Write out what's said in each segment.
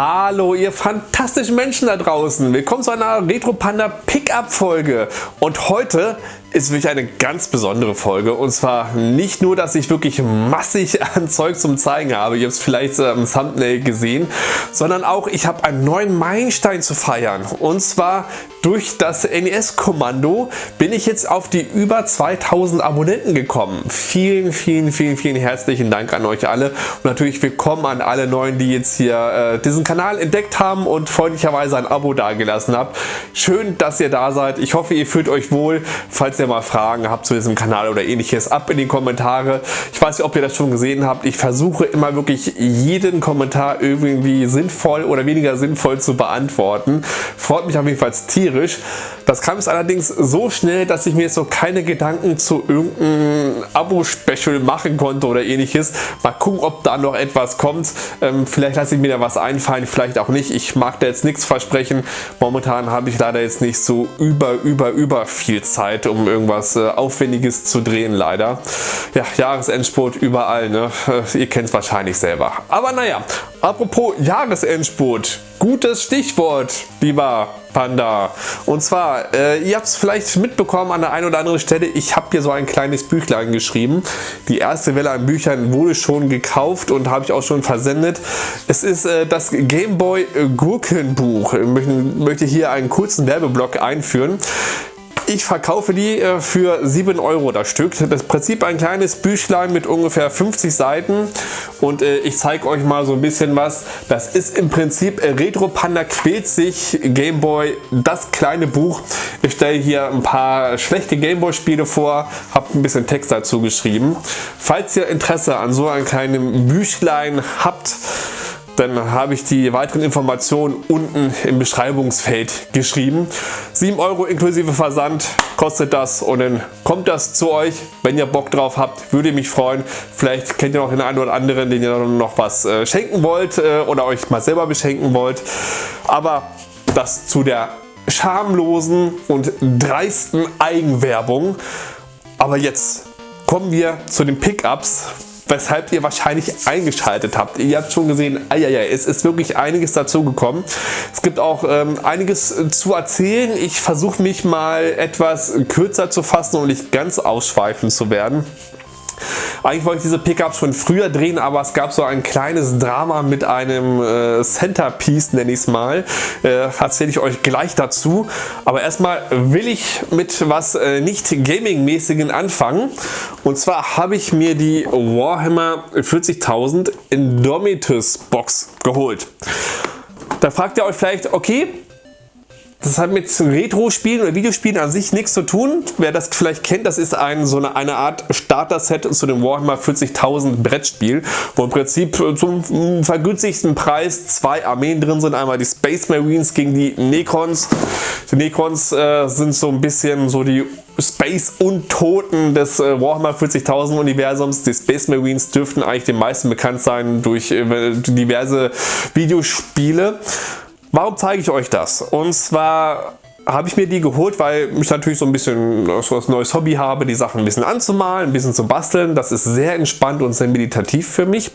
Hallo ihr fantastischen Menschen da draußen, willkommen zu einer Retro Panda Pickup Folge und heute ist wirklich eine ganz besondere Folge und zwar nicht nur, dass ich wirklich massig an Zeug zum zeigen habe, ihr habt es vielleicht im Thumbnail gesehen, sondern auch ich habe einen neuen Meilenstein zu feiern und zwar durch das NES-Kommando bin ich jetzt auf die über 2000 Abonnenten gekommen. Vielen, vielen, vielen, vielen herzlichen Dank an euch alle und natürlich willkommen an alle Neuen, die jetzt hier äh, diesen Kanal entdeckt haben und freundlicherweise ein Abo dagelassen habt. Schön, dass ihr da seid. Ich hoffe, ihr fühlt euch wohl. Falls ihr mal Fragen habt zu diesem Kanal oder ähnliches, ab in die Kommentare. Ich weiß nicht, ob ihr das schon gesehen habt. Ich versuche immer wirklich jeden Kommentar irgendwie sinnvoll oder weniger sinnvoll zu beantworten. Freut mich auf jeden Fall tierisch. Das kam jetzt allerdings so schnell, dass ich mir jetzt so keine Gedanken zu irgendeinem Abo-Special machen konnte oder ähnliches. Mal gucken, ob da noch etwas kommt. Ähm, vielleicht lasse ich mir da was einfallen, vielleicht auch nicht. Ich mag da jetzt nichts versprechen. Momentan habe ich leider jetzt nicht so über, über, über viel Zeit, um irgendwas äh, Aufwendiges zu drehen, leider. Ja, Jahresendspurt überall, ne? Äh, ihr kennt es wahrscheinlich selber. Aber naja, apropos Jahresendspurt. Gutes Stichwort, lieber Panda. Und zwar, äh, ihr habt es vielleicht mitbekommen an der einen oder anderen Stelle, ich habe hier so ein kleines Büchlein geschrieben. Die erste Welle an Büchern wurde schon gekauft und habe ich auch schon versendet. Es ist äh, das Gameboy Gurkenbuch. Ich möchte hier einen kurzen Werbeblock einführen. Ich verkaufe die äh, für 7 Euro das Stück. Das Prinzip ein kleines Büchlein mit ungefähr 50 Seiten und äh, ich zeige euch mal so ein bisschen was. Das ist im Prinzip äh, Retro Panda quält sich Gameboy, das kleine Buch. Ich stelle hier ein paar schlechte Gameboy Spiele vor, habe ein bisschen Text dazu geschrieben. Falls ihr Interesse an so einem kleinen Büchlein habt, dann habe ich die weiteren Informationen unten im Beschreibungsfeld geschrieben. 7 Euro inklusive Versand kostet das und dann kommt das zu euch. Wenn ihr Bock drauf habt, würde mich freuen. Vielleicht kennt ihr noch den einen oder anderen, den ihr noch was äh, schenken wollt äh, oder euch mal selber beschenken wollt. Aber das zu der schamlosen und dreisten Eigenwerbung. Aber jetzt kommen wir zu den Pickups weshalb ihr wahrscheinlich eingeschaltet habt. Ihr habt schon gesehen, ja, es ist wirklich einiges dazu gekommen. Es gibt auch ähm, einiges zu erzählen. Ich versuche mich mal etwas kürzer zu fassen und nicht ganz ausschweifend zu werden. Eigentlich wollte ich diese Pickups schon früher drehen, aber es gab so ein kleines Drama mit einem äh, Centerpiece, nenne ich es mal. Äh, Erzähle ich euch gleich dazu. Aber erstmal will ich mit was äh, nicht Gaming-mäßigen anfangen. Und zwar habe ich mir die Warhammer 40.000 Indomitus Box geholt. Da fragt ihr euch vielleicht, okay, das hat mit Retro-Spielen oder Videospielen an sich nichts zu tun. Wer das vielleicht kennt, das ist ein, so eine, eine Art Starter-Set zu dem Warhammer 40.000 Brettspiel, wo im Prinzip zum vergünstigsten Preis zwei Armeen drin sind. Einmal die Space Marines gegen die Necrons. Die Necrons äh, sind so ein bisschen so die Space-Untoten des äh, Warhammer 40.000 Universums. Die Space Marines dürften eigentlich den meisten bekannt sein durch äh, diverse Videospiele. Warum zeige ich euch das? Und zwar habe ich mir die geholt, weil ich natürlich so ein bisschen so ein neues Hobby habe, die Sachen ein bisschen anzumalen, ein bisschen zu basteln. Das ist sehr entspannt und sehr meditativ für mich.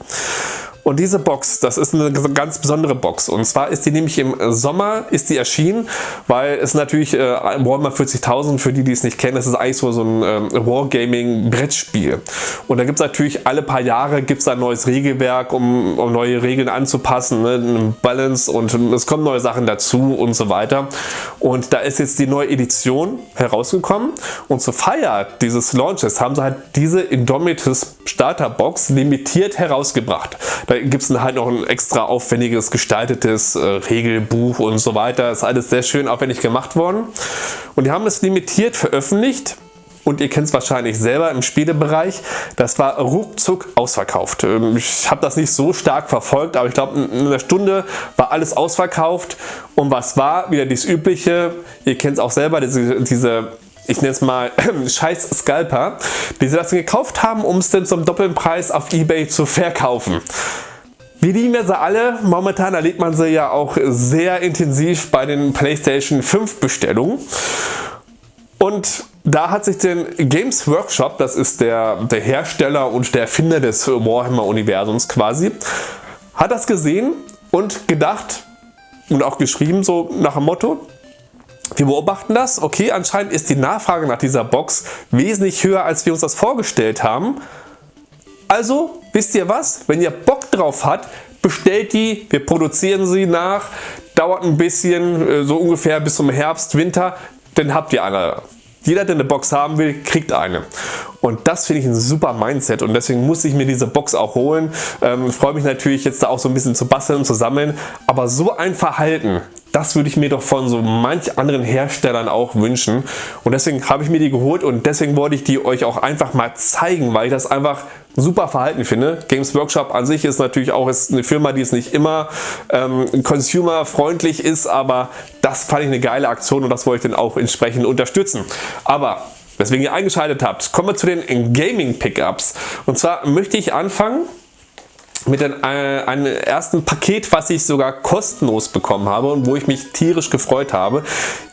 Und diese Box, das ist eine ganz besondere Box. Und zwar ist die nämlich im Sommer ist die erschienen, weil es natürlich äh, Warhammer 40.000, für die, die es nicht kennen, das ist eigentlich so, so ein ähm, Wargaming-Brettspiel. Und da gibt es natürlich alle paar Jahre gibt's ein neues Regelwerk, um, um neue Regeln anzupassen, ne? Balance und es kommen neue Sachen dazu und so weiter. Und da ist jetzt die neue Edition herausgekommen und zur Feier dieses Launches haben sie halt diese Indomitus Starterbox limitiert herausgebracht. Da gibt es halt noch ein extra aufwendiges gestaltetes äh, Regelbuch und so weiter. Ist alles sehr schön aufwendig gemacht worden. Und die haben es limitiert veröffentlicht und ihr kennt es wahrscheinlich selber im Spielebereich, das war ruckzuck ausverkauft. Ähm, ich habe das nicht so stark verfolgt, aber ich glaube in einer Stunde war alles ausverkauft und was war? Wieder das übliche, ihr kennt es auch selber, diese, diese ich nenne es mal scheiß Scalper, die sie das gekauft haben, um es dann zum doppelten Preis auf Ebay zu verkaufen. Wir lieben wir sie alle. Momentan erlebt man sie ja auch sehr intensiv bei den PlayStation 5 Bestellungen. Und da hat sich den Games Workshop, das ist der, der Hersteller und der Erfinder des Warhammer Universums quasi, hat das gesehen und gedacht und auch geschrieben so nach dem Motto, wir beobachten das, okay, anscheinend ist die Nachfrage nach dieser Box wesentlich höher, als wir uns das vorgestellt haben. Also, wisst ihr was? Wenn ihr Bock drauf habt, bestellt die, wir produzieren sie nach, dauert ein bisschen, äh, so ungefähr bis zum Herbst, Winter, dann habt ihr eine. Jeder, der eine Box haben will, kriegt eine. Und das finde ich ein super Mindset und deswegen muss ich mir diese Box auch holen. Ähm, freue mich natürlich jetzt da auch so ein bisschen zu basteln und zu sammeln. Aber so ein Verhalten, das würde ich mir doch von so manch anderen Herstellern auch wünschen. Und deswegen habe ich mir die geholt und deswegen wollte ich die euch auch einfach mal zeigen, weil ich das einfach super Verhalten finde. Games Workshop an sich ist natürlich auch ist eine Firma, die es nicht immer ähm, consumerfreundlich ist, aber das fand ich eine geile Aktion und das wollte ich dann auch entsprechend unterstützen. Aber weswegen ihr eingeschaltet habt, kommen wir zu den Gaming Pickups. Und zwar möchte ich anfangen mit äh, einem ersten Paket, was ich sogar kostenlos bekommen habe und wo ich mich tierisch gefreut habe.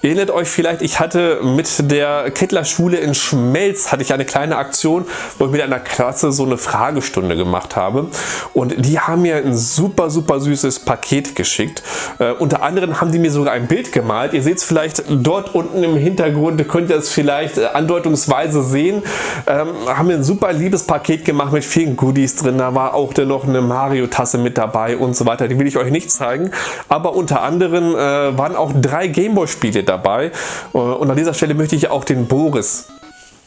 Ihr erinnert euch vielleicht, ich hatte mit der Kettler Schule in Schmelz hatte ich eine kleine Aktion, wo ich mit einer Klasse so eine Fragestunde gemacht habe und die haben mir ein super super süßes Paket geschickt. Äh, unter anderem haben die mir sogar ein Bild gemalt. Ihr seht es vielleicht dort unten im Hintergrund, könnt ihr es vielleicht äh, andeutungsweise sehen. Ähm, haben mir ein super liebes Paket gemacht mit vielen Goodies drin. Da war auch noch eine Mario-Tasse mit dabei und so weiter. Die will ich euch nicht zeigen. Aber unter anderem äh, waren auch drei Gameboy-Spiele dabei. Äh, und an dieser Stelle möchte ich auch den Boris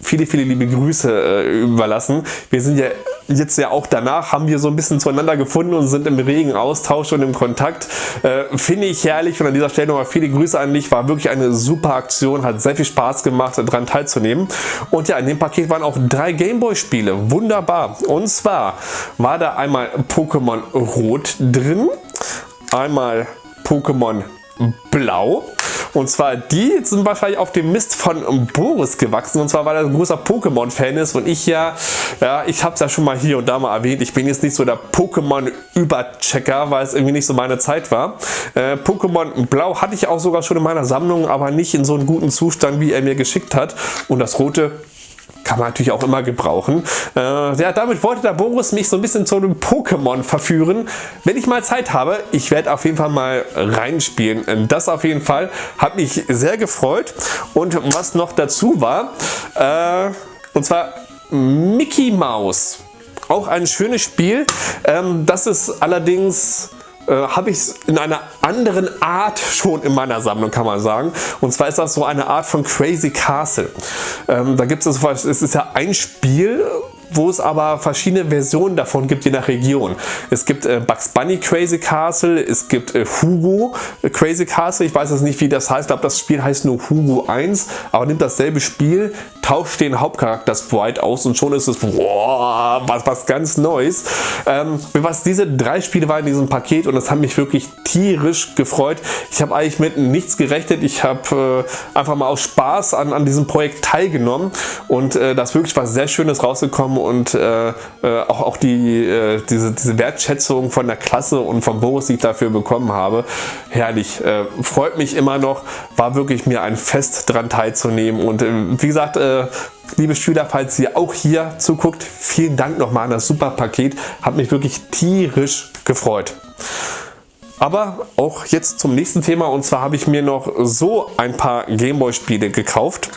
viele, viele liebe Grüße äh, überlassen. Wir sind ja jetzt ja auch danach, haben wir so ein bisschen zueinander gefunden und sind im regen Austausch und im Kontakt. Äh, Finde ich herrlich und an dieser Stelle nochmal viele Grüße an dich. War wirklich eine super Aktion, hat sehr viel Spaß gemacht, daran teilzunehmen. Und ja, in dem Paket waren auch drei Gameboy-Spiele. Wunderbar. Und zwar war da einmal Pokémon Rot drin, einmal Pokémon Blau und zwar die sind wahrscheinlich auf dem Mist von Boris gewachsen. Und zwar weil er ein großer Pokémon-Fan ist. Und ich ja, ja, ich habe es ja schon mal hier und da mal erwähnt. Ich bin jetzt nicht so der Pokémon-Überchecker, weil es irgendwie nicht so meine Zeit war. Äh, Pokémon Blau hatte ich auch sogar schon in meiner Sammlung, aber nicht in so einem guten Zustand, wie er mir geschickt hat. Und das Rote kann man natürlich auch immer gebrauchen. Äh, ja, damit wollte der Boris mich so ein bisschen zu einem Pokémon verführen. Wenn ich mal Zeit habe, ich werde auf jeden Fall mal reinspielen. Das auf jeden Fall. Hat mich sehr gefreut. Und was noch dazu war, äh, und zwar Mickey Mouse. Auch ein schönes Spiel. Ähm, das ist allerdings äh, habe ich es in einer anderen Art schon in meiner Sammlung, kann man sagen. Und zwar ist das so eine Art von Crazy Castle. Ähm, da gibt es, es ist ja ein Spiel, wo es aber verschiedene Versionen davon gibt, je nach Region. Es gibt äh, Bugs Bunny Crazy Castle, es gibt äh, Hugo Crazy Castle, ich weiß jetzt nicht wie das heißt, ich glaube das Spiel heißt nur Hugo 1, aber nimmt dasselbe Spiel, tauscht den Hauptcharakter Sprite aus und schon ist es boah, was, was ganz Neues. Ähm, was diese drei Spiele waren in diesem Paket und das hat mich wirklich tierisch gefreut. Ich habe eigentlich mit nichts gerechnet, ich habe äh, einfach mal aus Spaß an, an diesem Projekt teilgenommen und äh, ist wirklich was sehr Schönes rausgekommen und äh, äh, auch, auch die, äh, diese, diese Wertschätzung von der Klasse und vom Boris, die ich dafür bekommen habe, herrlich. Äh, freut mich immer noch, war wirklich mir ein Fest dran teilzunehmen und äh, wie gesagt, äh, liebe Schüler, falls ihr auch hier zuguckt, vielen Dank nochmal an das super Paket, hat mich wirklich tierisch gefreut. Aber auch jetzt zum nächsten Thema und zwar habe ich mir noch so ein paar Gameboy Spiele gekauft.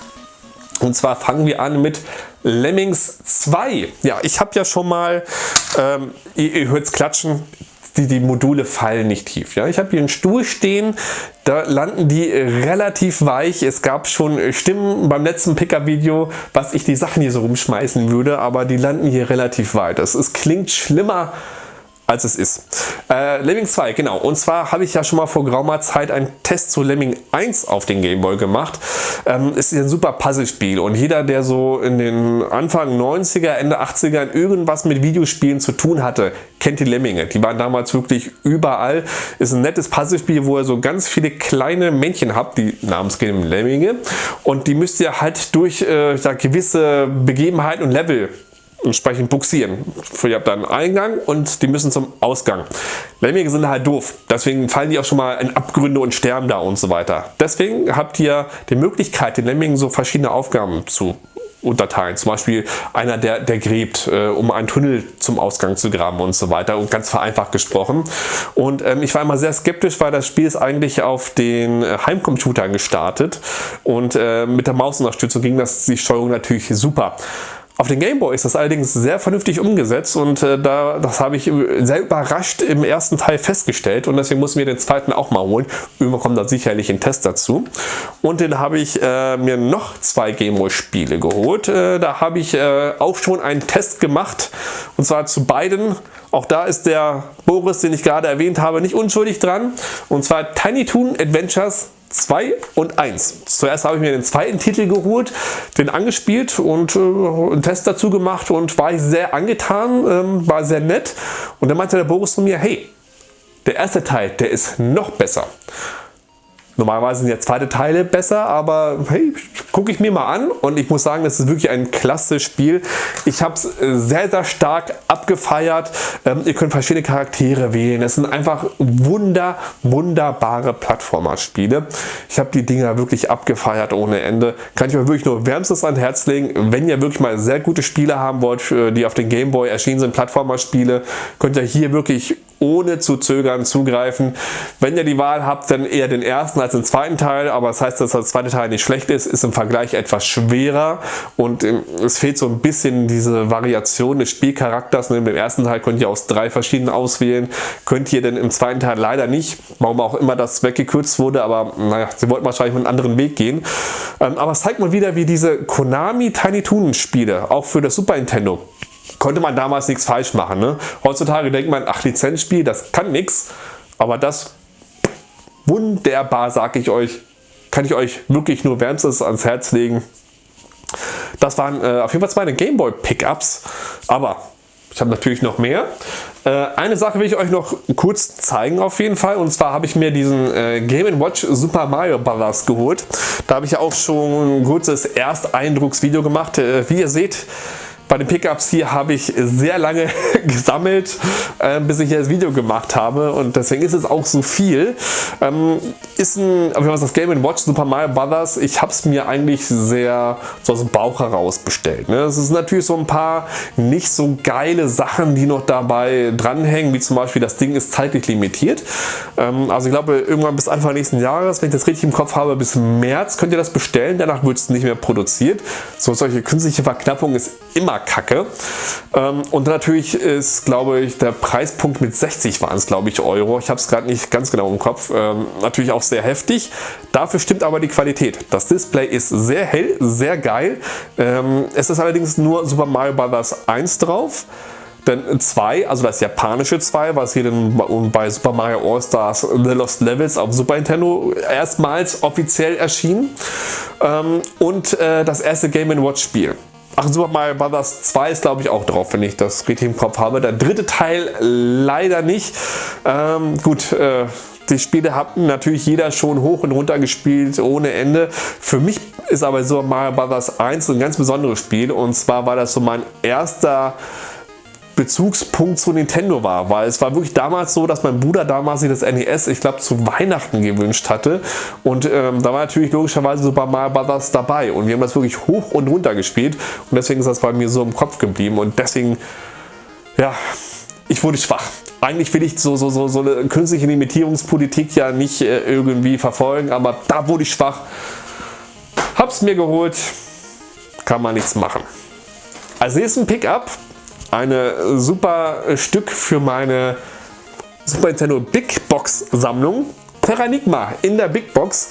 Und zwar fangen wir an mit Lemmings 2. Ja, ich habe ja schon mal, ähm, ihr, ihr hört es klatschen, die, die Module fallen nicht tief. Ja? Ich habe hier einen Stuhl stehen, da landen die relativ weich. Es gab schon Stimmen beim letzten Picker-Video, was ich die Sachen hier so rumschmeißen würde, aber die landen hier relativ weit. Es, es klingt schlimmer als es ist. Äh, Lemming 2, genau. Und zwar habe ich ja schon mal vor geraumer Zeit einen Test zu Lemming 1 auf den Gameboy gemacht. Ähm, ist ein super Puzzlespiel und jeder, der so in den Anfang 90er, Ende 80er irgendwas mit Videospielen zu tun hatte, kennt die Lemminge. Die waren damals wirklich überall. Ist ein nettes Puzzlespiel, wo ihr so ganz viele kleine Männchen habt, die namensgebenden Lemminge. Und die müsst ihr halt durch äh, ja, gewisse Begebenheiten und Level entsprechend buxieren. Ihr habt da einen Eingang und die müssen zum Ausgang. Lemminge sind halt doof, deswegen fallen die auch schon mal in Abgründe und sterben da und so weiter. Deswegen habt ihr die Möglichkeit, den Lemmingen so verschiedene Aufgaben zu unterteilen. Zum Beispiel einer, der, der gräbt, äh, um einen Tunnel zum Ausgang zu graben und so weiter. Und ganz vereinfacht gesprochen. Und ähm, ich war immer sehr skeptisch, weil das Spiel ist eigentlich auf den Heimcomputern gestartet. Und äh, mit der Mausunterstützung ging das die Steuerung natürlich super. Auf den Gameboy ist das allerdings sehr vernünftig umgesetzt und äh, da, das habe ich sehr überrascht im ersten Teil festgestellt und deswegen mussten wir den zweiten auch mal holen. Irgendwann kommt da sicherlich ein Test dazu. Und dann habe ich äh, mir noch zwei Gameboy Spiele geholt. Äh, da habe ich äh, auch schon einen Test gemacht und zwar zu beiden. Auch da ist der Boris, den ich gerade erwähnt habe, nicht unschuldig dran. Und zwar Tiny Toon Adventures 2 und 1. Zuerst habe ich mir den zweiten Titel geholt, den angespielt und äh, einen Test dazu gemacht und war ich sehr angetan, ähm, war sehr nett. Und dann meinte der Boris zu mir, hey, der erste Teil, der ist noch besser. Normalerweise sind ja zweite Teile besser, aber hey, gucke ich mir mal an und ich muss sagen, das ist wirklich ein klasse Spiel. Ich habe es äh, sehr, sehr stark abgefeiert. Ähm, ihr könnt verschiedene Charaktere wählen. Es sind einfach wunder, wunderbare Plattformer-Spiele. Ich habe die Dinger wirklich abgefeiert ohne Ende. Kann ich euch wirklich nur wärmstens ans Herz legen. Wenn ihr wirklich mal sehr gute Spiele haben wollt, die auf den Gameboy erschienen sind, Plattformer-Spiele, könnt ihr hier wirklich ohne zu zögern zugreifen. Wenn ihr die Wahl habt, dann eher den ersten als den zweiten Teil, aber das heißt, dass der zweite Teil nicht schlecht ist, ist im Vergleich etwas schwerer und ähm, es fehlt so ein bisschen diese Variation des Spielcharakters. Neben dem ersten Teil könnt ihr aus drei verschiedenen auswählen, könnt ihr denn im zweiten Teil leider nicht, warum auch immer das weggekürzt wurde, aber naja, sie wollten wahrscheinlich einen anderen Weg gehen. Ähm, aber es zeigt mal wieder, wie diese Konami Tiny Toon Spiele, auch für das Super Nintendo, konnte man damals nichts falsch machen. Ne? Heutzutage denkt man, ach Lizenzspiel, das kann nichts, aber das wunderbar, sage ich euch, kann ich euch wirklich nur wärmstens ans Herz legen. Das waren äh, auf jeden Fall meine Gameboy Pickups, aber ich habe natürlich noch mehr. Äh, eine Sache will ich euch noch kurz zeigen auf jeden Fall und zwar habe ich mir diesen äh, Game Watch Super Mario Bros. geholt. Da habe ich auch schon ein kurzes Ersteindrucksvideo gemacht. Äh, wie ihr seht, bei den Pickups hier habe ich sehr lange gesammelt, äh, bis ich hier das Video gemacht habe und deswegen ist es auch so viel. Ähm, ist ein, aber was das Game Watch Super Mario Brothers, ich habe es mir eigentlich sehr so aus dem Bauch heraus bestellt. Ne? Es ist natürlich so ein paar nicht so geile Sachen, die noch dabei dranhängen, wie zum Beispiel das Ding ist zeitlich limitiert. Ähm, also ich glaube irgendwann bis Anfang nächsten Jahres, wenn ich das richtig im Kopf habe, bis März könnt ihr das bestellen, danach wird es nicht mehr produziert. So solche künstliche Verknappung ist immer Kacke. Ähm, und natürlich ist, glaube ich, der Preispunkt mit 60 waren es, glaube ich, Euro. Ich habe es gerade nicht ganz genau im Kopf. Ähm, natürlich auch sehr heftig. Dafür stimmt aber die Qualität. Das Display ist sehr hell, sehr geil. Ähm, es ist allerdings nur Super Mario Bros. 1 drauf. Denn 2, also das japanische 2, was hier dann bei Super Mario All-Stars The Lost Levels auf Super Nintendo erstmals offiziell erschien. und äh, das erste Game Watch Spiel. Ach, Super Mario Bros. 2 ist glaube ich auch drauf, wenn ich das richtig im Kopf habe. Der dritte Teil leider nicht. Ähm, gut, äh, die Spiele hat natürlich jeder schon hoch und runter gespielt ohne Ende. Für mich ist aber Super Mario Bros. 1 ein ganz besonderes Spiel und zwar war das so mein erster Bezugspunkt zu Nintendo war, weil es war wirklich damals so, dass mein Bruder damals sich das NES, ich glaube, zu Weihnachten gewünscht hatte und ähm, da war natürlich logischerweise Super Mario Bros. dabei und wir haben das wirklich hoch und runter gespielt und deswegen ist das bei mir so im Kopf geblieben und deswegen, ja, ich wurde schwach. Eigentlich will ich so, so, so, so eine künstliche Limitierungspolitik ja nicht äh, irgendwie verfolgen, aber da wurde ich schwach. Hab's mir geholt, kann man nichts machen. Als nächsten Pickup eine super Stück für meine Super Nintendo Big Box Sammlung. Terranigma in der Big Box.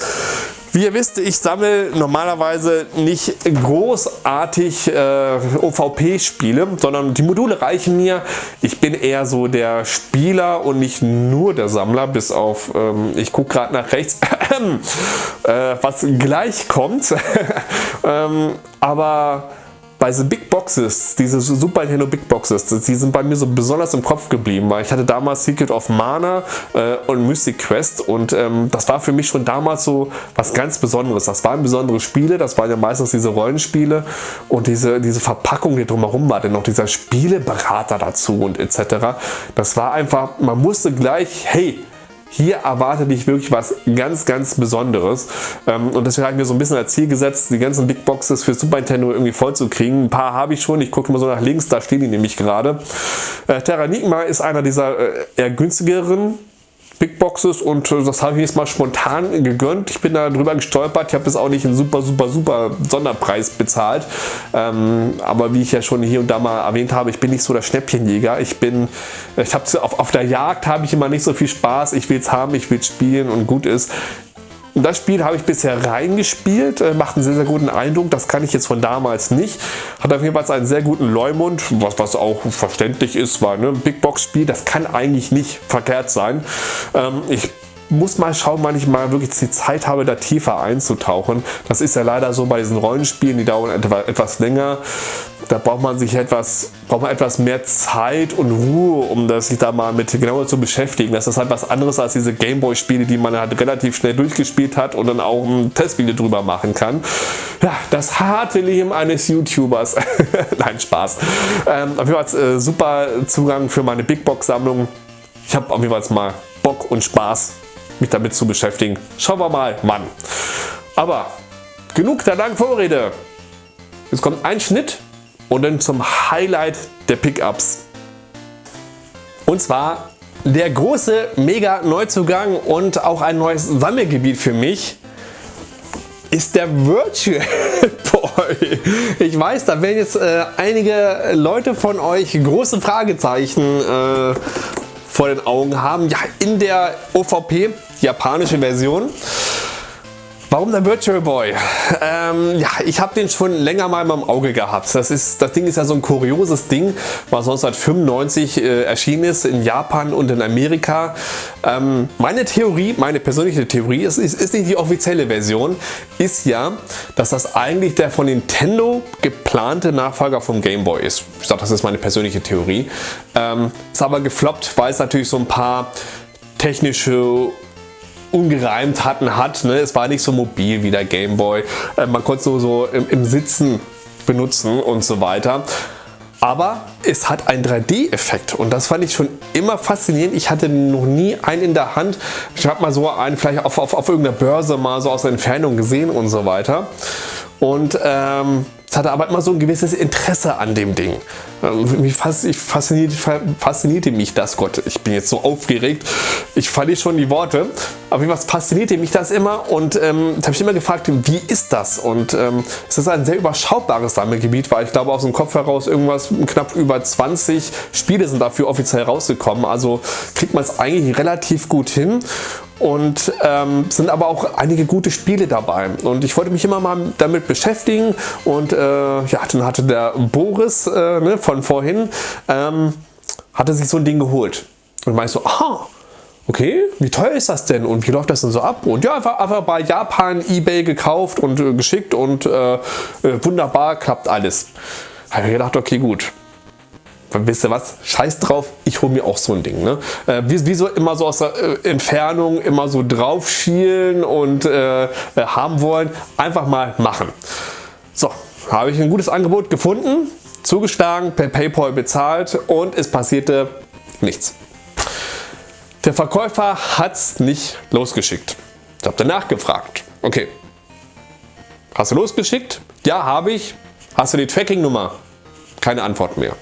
Wie ihr wisst, ich sammle normalerweise nicht großartig äh, OVP-Spiele, sondern die Module reichen mir. Ich bin eher so der Spieler und nicht nur der Sammler, bis auf, ähm, ich gucke gerade nach rechts, äh, was gleich kommt. ähm, aber bei den Big Boxes, diese Super Nintendo Big Boxes, die sind bei mir so besonders im Kopf geblieben, weil ich hatte damals Secret of Mana äh, und Mystic Quest und ähm, das war für mich schon damals so was ganz Besonderes. Das waren besondere Spiele, das waren ja meistens diese Rollenspiele und diese, diese Verpackung, die drumherum war, denn noch dieser Spieleberater dazu und etc. Das war einfach, man musste gleich, hey, hier erwartet dich wirklich was ganz, ganz Besonderes. Ähm, und deswegen habe ich mir so ein bisschen als Ziel gesetzt, die ganzen Big Boxes für Super Nintendo irgendwie voll zu kriegen. Ein paar habe ich schon, ich gucke mal so nach links, da stehen die nämlich gerade. Äh, Terranigma ist einer dieser äh, eher günstigeren Big Boxes und äh, das habe ich jetzt mal spontan gegönnt. Ich bin da drüber gestolpert. Ich habe jetzt auch nicht einen super, super, super Sonderpreis bezahlt. Ähm, aber wie ich ja schon hier und da mal erwähnt habe, ich bin nicht so der Schnäppchenjäger. Ich bin, ich habe auf, auf der Jagd habe ich immer nicht so viel Spaß. Ich will es haben, ich will es spielen und gut ist. Das Spiel habe ich bisher reingespielt, äh, macht einen sehr, sehr guten Eindruck. Das kann ich jetzt von damals nicht. Hat auf jeden Fall einen sehr guten Leumund, was, was auch verständlich ist, weil ne, Big Box Spiel, das kann eigentlich nicht verkehrt sein. Ähm, ich muss mal schauen, wann ich mal wirklich die Zeit habe, da tiefer einzutauchen. Das ist ja leider so bei diesen Rollenspielen, die dauern etwas länger. Da braucht man sich etwas, braucht man etwas mehr Zeit und Ruhe, um das sich da mal mit genauer zu beschäftigen. Das ist halt was anderes als diese Gameboy-Spiele, die man halt relativ schnell durchgespielt hat und dann auch ein Testvideo drüber machen kann. Ja, das harte Leben eines YouTubers. Nein, Spaß. Ähm, auf jeden Fall äh, super Zugang für meine Big Box Sammlung. Ich habe auf jeden Fall mal Bock und Spaß mich damit zu beschäftigen. Schauen wir mal, Mann. Aber genug der langen Vorrede. Jetzt kommt ein Schnitt und dann zum Highlight der Pickups. Und zwar der große Mega Neuzugang und auch ein neues Sammelgebiet für mich ist der Virtual Boy. Ich weiß, da werden jetzt äh, einige Leute von euch große Fragezeichen äh, vor den Augen haben. Ja, in der OVP, japanische Version. Warum der Virtual Boy? Ähm, ja, ich habe den schon länger mal im Auge gehabt. Das, ist, das Ding ist ja so ein kurioses Ding, was 1995 äh, erschienen ist in Japan und in Amerika. Ähm, meine Theorie, meine persönliche Theorie, ist, ist, ist nicht die offizielle Version, ist ja, dass das eigentlich der von Nintendo geplante Nachfolger vom Game Boy ist. Ich sage, das ist meine persönliche Theorie. Ähm, ist aber gefloppt, weil es natürlich so ein paar technische Ungereimtheiten hat. Ne? Es war nicht so mobil wie der Gameboy. Äh, man konnte es so im, im Sitzen benutzen und so weiter. Aber es hat einen 3D-Effekt und das fand ich schon immer faszinierend. Ich hatte noch nie einen in der Hand. Ich habe mal so einen vielleicht auf, auf, auf irgendeiner Börse mal so aus der Entfernung gesehen und so weiter. Und ähm, es hatte aber immer so ein gewisses Interesse an dem Ding. Ähm, mich faszinierte, faszinierte mich das, Gott, ich bin jetzt so aufgeregt, ich verliere schon die Worte, aber was faszinierte mich das immer. Und ähm, habe ich immer gefragt, wie ist das? Und ähm, es ist ein sehr überschaubares Sammelgebiet, weil ich glaube aus dem Kopf heraus irgendwas knapp über 20 Spiele sind dafür offiziell rausgekommen, also kriegt man es eigentlich relativ gut hin und ähm, sind aber auch einige gute Spiele dabei. Und ich wollte mich immer mal damit beschäftigen. Und äh, ja, dann hatte der Boris äh, ne, von vorhin ähm, hatte sich so ein Ding geholt. Und meinte so, aha, okay, wie teuer ist das denn? Und wie läuft das denn so ab? Und ja, einfach, einfach bei Japan, Ebay gekauft und äh, geschickt und äh, äh wunderbar klappt alles. Habe ich gedacht, okay, gut, wisst ihr was, scheiß drauf, ich hole mir auch so ein Ding. Ne? Äh, wie, wie, so immer so aus der äh, Entfernung immer so drauf schielen und äh, äh, haben wollen, einfach mal machen. So, habe ich ein gutes Angebot gefunden, zugeschlagen, per Paypal bezahlt und es passierte nichts. Der Verkäufer hat es nicht losgeschickt. Ich habe danach gefragt. Okay, hast du losgeschickt? Ja, habe ich. Hast du die Tracking-Nummer? Keine Antwort mehr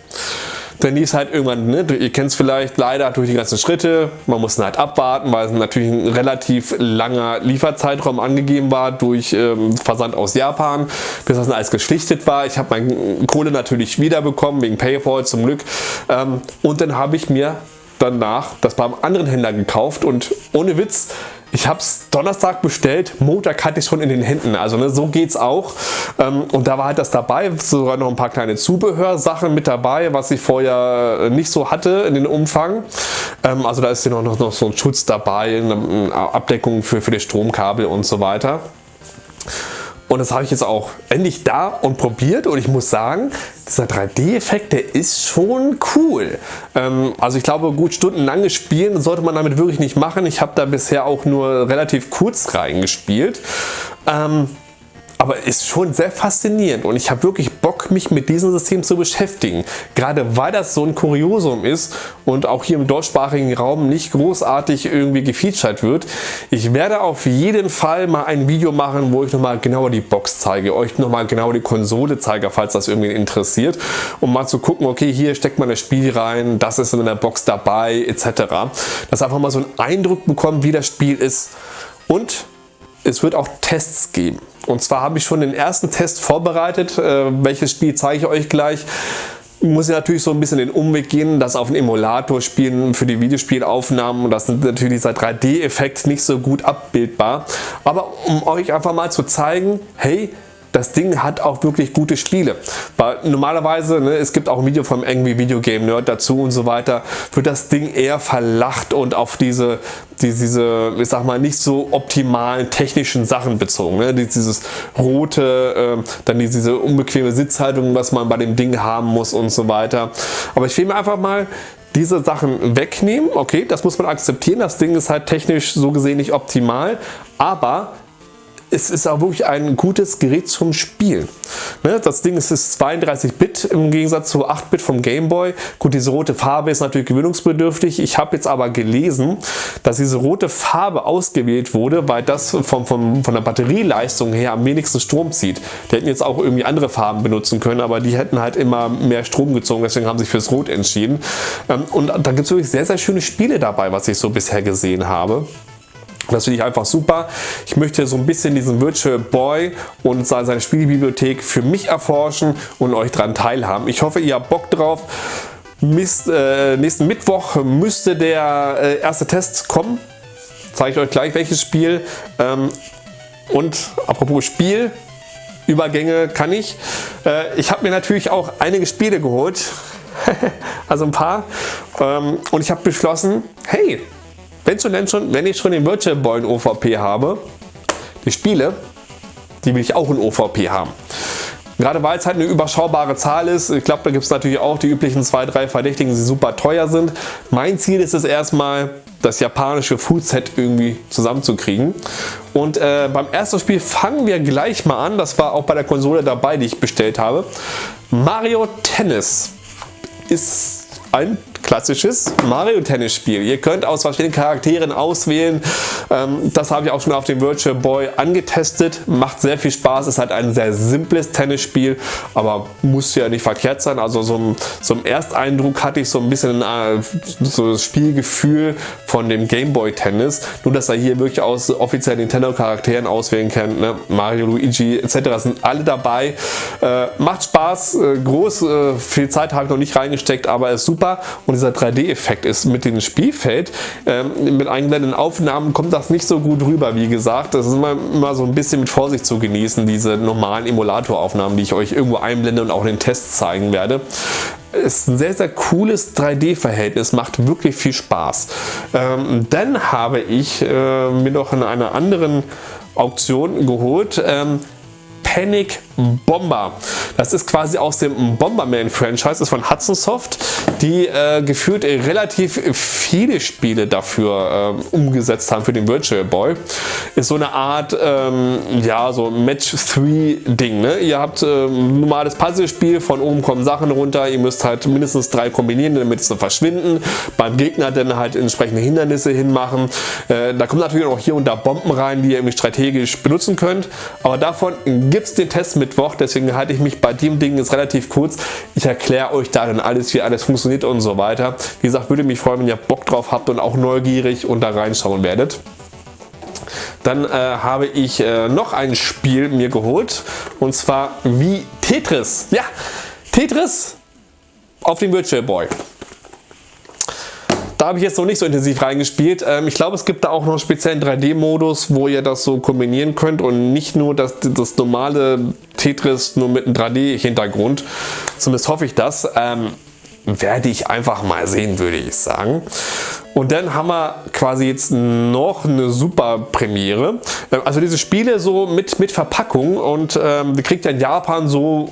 dann ist halt irgendwann, ne, ihr kennt es vielleicht leider durch die ganzen Schritte, man muss halt abwarten, weil es natürlich ein relativ langer Lieferzeitraum angegeben war durch ähm, Versand aus Japan, bis das alles geschlichtet war. Ich habe meine Kohle natürlich wiederbekommen, wegen Paypal zum Glück ähm, und dann habe ich mir danach das beim anderen Händler gekauft und ohne Witz, ich habe es Donnerstag bestellt, Montag hatte ich schon in den Händen. Also ne, so es auch. Ähm, und da war halt das dabei, sogar noch ein paar kleine Zubehörsachen mit dabei, was ich vorher nicht so hatte in den Umfang. Ähm, also da ist hier noch, noch, noch so ein Schutz dabei, eine Abdeckung für, für die Stromkabel und so weiter. Und das habe ich jetzt auch endlich da und probiert und ich muss sagen, dieser 3D-Effekt, der ist schon cool. Ähm, also ich glaube, gut stundenlanges Spielen sollte man damit wirklich nicht machen. Ich habe da bisher auch nur relativ kurz reingespielt. Ähm, aber ist schon sehr faszinierend und ich habe wirklich Bock mich mit diesem System zu beschäftigen. Gerade weil das so ein Kuriosum ist und auch hier im deutschsprachigen Raum nicht großartig irgendwie gefeatured wird. Ich werde auf jeden Fall mal ein Video machen, wo ich nochmal genauer die Box zeige, euch nochmal genau die Konsole zeige, falls das irgendwie interessiert, um mal zu gucken, okay, hier steckt man das Spiel rein, das ist in der Box dabei, etc. Dass einfach mal so einen Eindruck bekommen, wie das Spiel ist und es wird auch Tests geben. Und zwar habe ich schon den ersten Test vorbereitet. Äh, welches Spiel zeige ich euch gleich. Muss ich natürlich so ein bisschen den Umweg gehen, das auf einen Emulator spielen für die Videospielaufnahmen. Das ist natürlich dieser 3D-Effekt nicht so gut abbildbar. Aber um euch einfach mal zu zeigen, hey, das Ding hat auch wirklich gute Spiele. Weil normalerweise, ne, es gibt auch ein Video vom Angry Video Game Nerd dazu und so weiter, wird das Ding eher verlacht und auf diese, diese, ich sag mal, nicht so optimalen technischen Sachen bezogen. Ne? Dieses rote, äh, dann diese unbequeme Sitzhaltung, was man bei dem Ding haben muss und so weiter. Aber ich will mir einfach mal diese Sachen wegnehmen. Okay, das muss man akzeptieren. Das Ding ist halt technisch so gesehen nicht optimal, aber es ist auch wirklich ein gutes Gerät zum Spielen. Ne, das Ding ist 32-Bit im Gegensatz zu 8-Bit vom Game Boy. Gut, diese rote Farbe ist natürlich gewöhnungsbedürftig. Ich habe jetzt aber gelesen, dass diese rote Farbe ausgewählt wurde, weil das vom, vom, von der Batterieleistung her am wenigsten Strom zieht. Die hätten jetzt auch irgendwie andere Farben benutzen können, aber die hätten halt immer mehr Strom gezogen, deswegen haben sie sich fürs Rot entschieden. Ähm, und da gibt es wirklich sehr, sehr schöne Spiele dabei, was ich so bisher gesehen habe. Das finde ich einfach super. Ich möchte so ein bisschen diesen Virtual Boy und seine Spielbibliothek für mich erforschen und euch daran teilhaben. Ich hoffe, ihr habt Bock drauf. Mist, äh, nächsten Mittwoch müsste der äh, erste Test kommen. Zeige ich euch gleich welches Spiel. Ähm, und apropos Spiel, Übergänge kann ich. Äh, ich habe mir natürlich auch einige Spiele geholt. also ein paar. Ähm, und ich habe beschlossen, hey, wenn, schon, wenn ich schon den Virtual Boy in OVP habe, die Spiele, die will ich auch in OVP haben. Gerade weil es halt eine überschaubare Zahl ist. Ich glaube, da gibt es natürlich auch die üblichen zwei, drei Verdächtigen, die super teuer sind. Mein Ziel ist es erstmal, das japanische Foodset irgendwie zusammenzukriegen. Und äh, beim ersten Spiel fangen wir gleich mal an. Das war auch bei der Konsole dabei, die ich bestellt habe. Mario Tennis ist ein klassisches Mario Tennis Spiel. Ihr könnt aus verschiedenen Charakteren auswählen. Ähm, das habe ich auch schon auf dem Virtual Boy angetestet. Macht sehr viel Spaß. Ist halt ein sehr simples Tennisspiel, aber muss ja nicht verkehrt sein. Also so ein, so ein Ersteindruck hatte ich so ein bisschen äh, so das Spielgefühl von dem Game Boy Tennis. Nur dass er hier wirklich aus offiziellen Nintendo Charakteren auswählen kann. Ne? Mario, Luigi etc. sind alle dabei. Äh, macht Spaß. Äh, groß. viel Zeit habe ich noch nicht reingesteckt, aber ist super. Und und dieser 3D-Effekt ist mit dem Spielfeld. Ähm, mit eingeblendeten Aufnahmen kommt das nicht so gut rüber, wie gesagt. Das ist immer, immer so ein bisschen mit Vorsicht zu genießen, diese normalen Emulatoraufnahmen, die ich euch irgendwo einblende und auch in den Tests zeigen werde ist ein sehr, sehr cooles 3D-Verhältnis, macht wirklich viel Spaß. Ähm, dann habe ich äh, mir noch in einer anderen Auktion geholt, ähm, Panic Bomber. Das ist quasi aus dem Bomberman-Franchise, das ist von Hudson Soft, die äh, gefühlt relativ viele Spiele dafür äh, umgesetzt haben für den Virtual Boy. Ist so eine Art, ähm, ja, so Match-3-Ding. Ne? Ihr habt äh, ein normales Puzzlespiel, von oben kommen Sachen runter, ihr müsst halt mindestens drei kombinieren, damit sie verschwinden. Beim Gegner dann halt entsprechende Hindernisse hinmachen. Äh, da kommen natürlich auch hier und da Bomben rein, die ihr irgendwie strategisch benutzen könnt. Aber davon gibt es den Test mit Mittwoch, deswegen halte ich mich bei dem Ding jetzt relativ kurz. Ich erkläre euch darin alles, wie alles funktioniert und so weiter. Wie gesagt, würde mich freuen, wenn ihr Bock drauf habt und auch neugierig und da reinschauen werdet. Dann äh, habe ich äh, noch ein Spiel mir geholt und zwar wie Tetris. Ja, Tetris auf dem Virtual Boy. Da habe ich jetzt noch nicht so intensiv reingespielt. Ähm, ich glaube, es gibt da auch noch einen speziellen 3D-Modus, wo ihr das so kombinieren könnt und nicht nur das, das normale Tetris nur mit einem 3D-Hintergrund. Zumindest hoffe ich das. Ähm, werde ich einfach mal sehen, würde ich sagen. Und dann haben wir quasi jetzt noch eine super Premiere. Ähm, also diese Spiele so mit, mit Verpackung und ähm, die kriegt ja in Japan so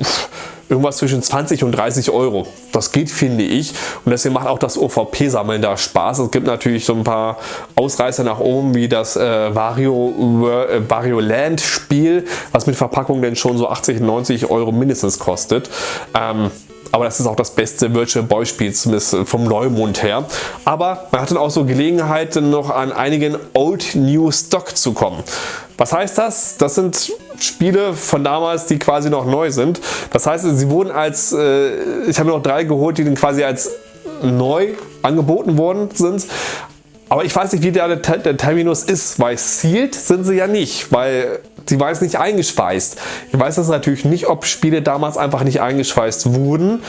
irgendwas zwischen 20 und 30 Euro. Das geht, finde ich. Und deswegen macht auch das OVP-Sammeln da Spaß. Es gibt natürlich so ein paar Ausreißer nach oben, wie das äh, Vario, äh, Vario Land Spiel, was mit Verpackung denn schon so 80, 90 Euro mindestens kostet. Ähm, aber das ist auch das beste Virtual Boy Spiel, zumindest vom Neumond her. Aber man hat dann auch so Gelegenheiten noch an einigen Old New Stock zu kommen. Was heißt das? Das sind Spiele von damals, die quasi noch neu sind. Das heißt, sie wurden als, äh, ich habe noch drei geholt, die dann quasi als neu angeboten worden sind. Aber ich weiß nicht, wie der, der Terminus ist, weil sealed sind sie ja nicht, weil sie war jetzt nicht eingeschweißt. Ich weiß das natürlich nicht, ob Spiele damals einfach nicht eingeschweißt wurden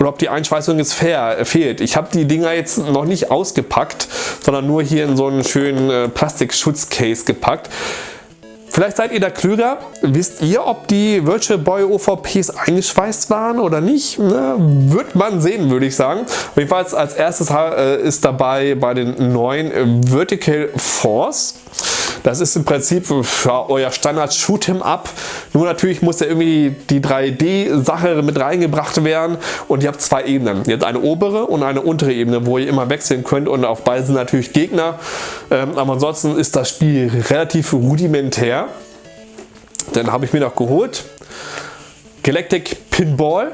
oder ob die Einschweißung jetzt fair, fehlt. Ich habe die Dinger jetzt noch nicht ausgepackt, sondern nur hier in so einen schönen äh, Plastikschutzcase gepackt. Vielleicht seid ihr da klüger. Wisst ihr, ob die Virtual Boy OVPs eingeschweißt waren oder nicht? Ne? Wird man sehen, würde ich sagen. Jedenfalls als erstes äh, ist dabei bei den neuen Vertical Force. Das ist im Prinzip euer Standard Shoot'em Up. Nur natürlich muss ja irgendwie die 3D-Sache mit reingebracht werden und ihr habt zwei Ebenen. Habt eine obere und eine untere Ebene, wo ihr immer wechseln könnt und auf beiden sind natürlich Gegner. Ähm, aber ansonsten ist das Spiel relativ rudimentär. Dann habe ich mir noch geholt Galactic Pinball.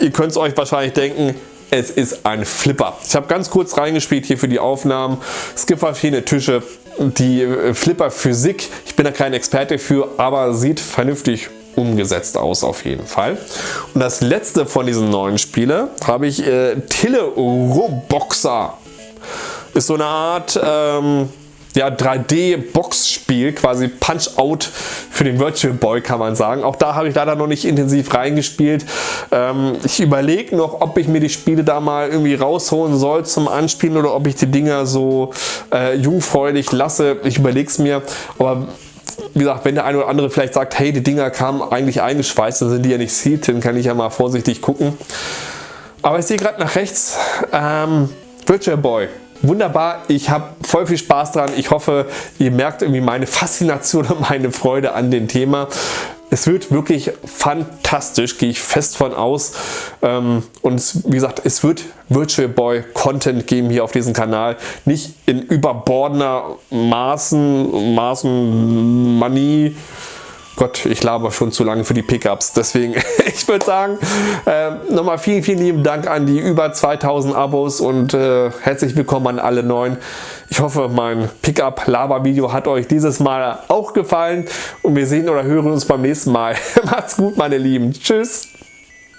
Ihr könnt es euch wahrscheinlich denken, es ist ein Flipper. Ich habe ganz kurz reingespielt hier für die Aufnahmen. Es gibt verschiedene Tische, die äh, Flipper Physik, ich bin da kein Experte für, aber sieht vernünftig umgesetzt aus auf jeden Fall. Und das letzte von diesen neuen Spielen habe ich äh, Tille Roboxer. Ist so eine Art ähm, ja, 3D-Boxspiel, quasi Punch-Out für den Virtual Boy kann man sagen. Auch da habe ich leider noch nicht intensiv reingespielt. Ähm, ich überlege noch, ob ich mir die Spiele da mal irgendwie rausholen soll zum Anspielen oder ob ich die Dinger so äh, jungfräulich lasse. Ich überlege es mir, aber wie gesagt, wenn der eine oder andere vielleicht sagt, hey, die Dinger kamen eigentlich eingeschweißt, dann sind die ja nicht sealed, dann kann ich ja mal vorsichtig gucken. Aber ich sehe gerade nach rechts, ähm, Virtual Boy wunderbar. Ich habe voll viel Spaß dran. Ich hoffe, ihr merkt irgendwie meine Faszination und meine Freude an dem Thema. Es wird wirklich fantastisch, gehe ich fest von aus. Ähm, und wie gesagt, es wird Virtual Boy Content geben hier auf diesem Kanal. Nicht in überbordener Maßen, Maßen, Manie, Gott, ich laber schon zu lange für die Pickups. Deswegen, ich würde sagen, äh, nochmal vielen, vielen lieben Dank an die über 2000 Abos und äh, herzlich willkommen an alle neuen. Ich hoffe, mein Pickup-Laber-Video hat euch dieses Mal auch gefallen und wir sehen oder hören uns beim nächsten Mal. Macht's gut, meine Lieben. Tschüss.